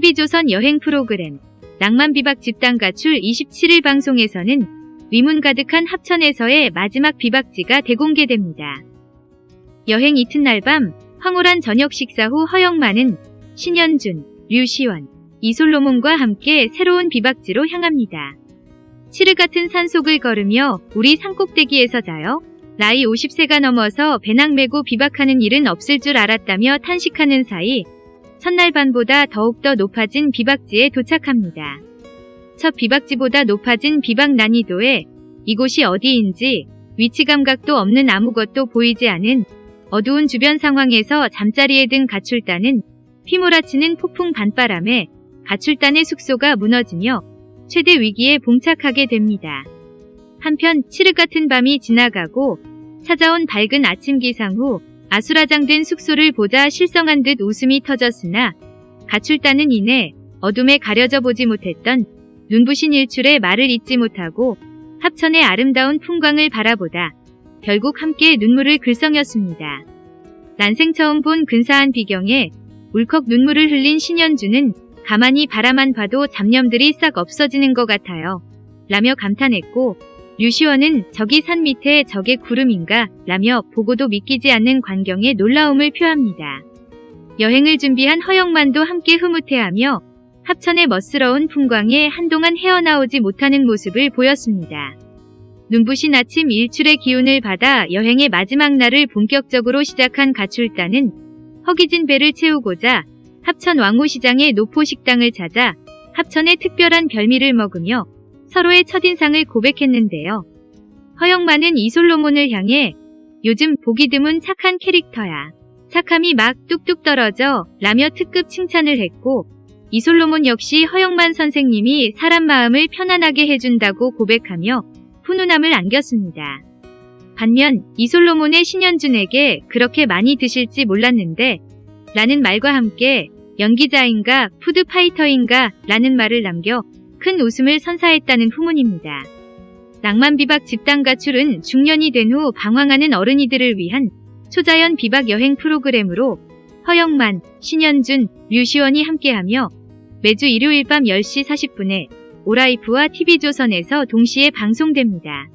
TV조선 여행 프로그램 낭만비박 집단 가출 27일 방송에서는 위문 가득한 합천에서의 마지막 비박지가 대공개됩니다. 여행 이튿날 밤 황홀한 저녁 식사 후 허영만은 신현준, 류시원, 이솔로몬과 함께 새로운 비박지로 향합니다. 치르 같은 산속을 걸으며 우리 산꼭대기에서 자요. 나이 50세가 넘어서 배낭 메고 비박하는 일은 없을 줄 알았다며 탄식하는 사이 첫날 밤보다 더욱더 높아진 비박지에 도착합니다. 첫 비박지보다 높아진 비박 난이도에 이곳이 어디인지 위치 감각도 없는 아무것도 보이지 않은 어두운 주변 상황에서 잠자리에 든 가출단은 휘몰아치는 폭풍 반바람에 가출단의 숙소가 무너지며 최대 위기에 봉착하게 됩니다. 한편 칠흑 같은 밤이 지나가고 찾아온 밝은 아침 기상 후 아수라장된 숙소를 보자 실성한 듯 웃음이 터졌으나 가출단은 이내 어둠에 가려져 보지 못했던 눈부신 일출에 말을 잇지 못하고 합천의 아름다운 풍광을 바라보다 결국 함께 눈물을 글썽였습니다. 난생 처음 본 근사한 비경에 울컥 눈물을 흘린 신현주는 가만히 바라만 봐도 잡념들이 싹 없어지는 것 같아요. 라며 감탄했고 류시원은 저기 산 밑에 저게 구름인가 라며 보고도 믿기지 않는 광경에 놀라움을 표합니다. 여행을 준비한 허영만도 함께 흐뭇해하며 합천의 멋스러운 풍광에 한동안 헤어나오지 못하는 모습을 보였습니다. 눈부신 아침 일출의 기운을 받아 여행의 마지막 날을 본격적으로 시작한 가출단은 허기진 배를 채우고자 합천 왕호시장의 노포식당을 찾아 합천의 특별한 별미를 먹으며 서로의 첫인상을 고백했는데요. 허영만은 이솔로몬을 향해 요즘 보기 드문 착한 캐릭터야. 착함이 막 뚝뚝 떨어져 라며 특급 칭찬을 했고 이솔로몬 역시 허영만 선생님이 사람 마음을 편안하게 해준다고 고백하며 훈훈함을 안겼습니다. 반면 이솔로몬의 신현준에게 그렇게 많이 드실지 몰랐는데 라는 말과 함께 연기자인가 푸드파이터인가 라는 말을 남겨 큰 웃음을 선사했다는 후문입니다. 낭만 비박 집단 가출은 중년이 된 후 방황하는 어른이들을 위한 초자연 비박 여행 프로그램으로 허영만, 신현준, 류시원이 함께하며 매주 일요일 밤 10시 40분에 오라이프와 TV조선에서 동시에 방송됩니다.